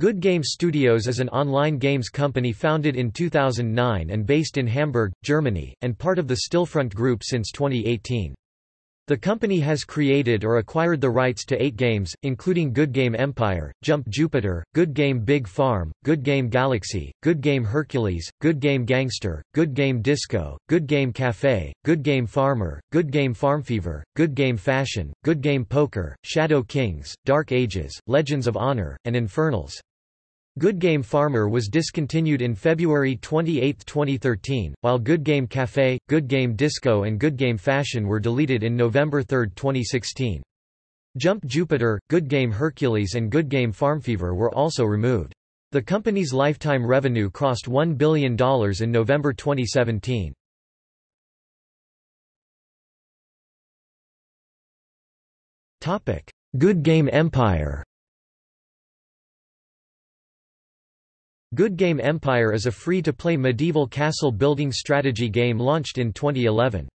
Good Game Studios is an online games company founded in 2009 and based in Hamburg, Germany, and part of the Stillfront Group since 2018. The company has created or acquired the rights to eight games, including Good Game Empire, Jump Jupiter, Good Game Big Farm, Good Game Galaxy, Good Game Hercules, Good Game Gangster, Good Game Disco, Good Game Cafe, Good Game Farmer, Good Game Farmfever, Good Game Fashion, Good Game Poker, Shadow Kings, Dark Ages, Legends of Honor, and Infernals. Good Game Farmer was discontinued in February 28, 2013, while Good Game Cafe, Good Game Disco and Good Game Fashion were deleted in November 3, 2016. Jump Jupiter, Good Game Hercules and Good Game Farmfever were also removed. The company's lifetime revenue crossed $1 billion in November 2017. Good Game Empire Good Game Empire is a free-to-play medieval castle-building strategy game launched in 2011.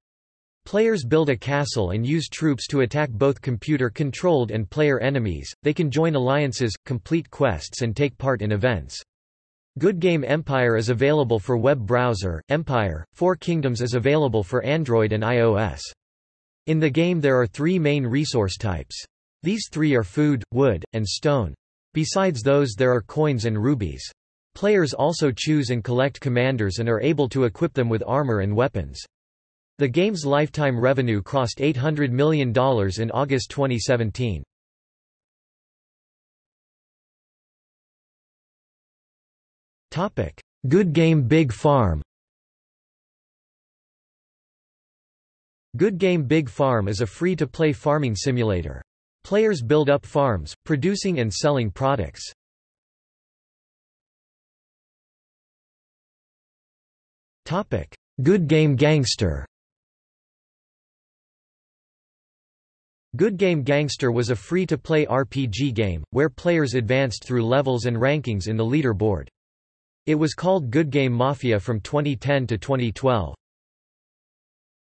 Players build a castle and use troops to attack both computer-controlled and player enemies, they can join alliances, complete quests and take part in events. Good Game Empire is available for web browser, Empire, Four Kingdoms is available for Android and iOS. In the game there are three main resource types. These three are food, wood, and stone. Besides those there are coins and rubies. Players also choose and collect commanders and are able to equip them with armor and weapons. The game's lifetime revenue crossed $800 million in August 2017. Good Game Big Farm Good Game Big Farm is a free-to-play farming simulator. Players build up farms, producing and selling products. Good Game Gangster Good Game Gangster was a free-to-play RPG game, where players advanced through levels and rankings in the leaderboard. It was called Good Game Mafia from 2010 to 2012.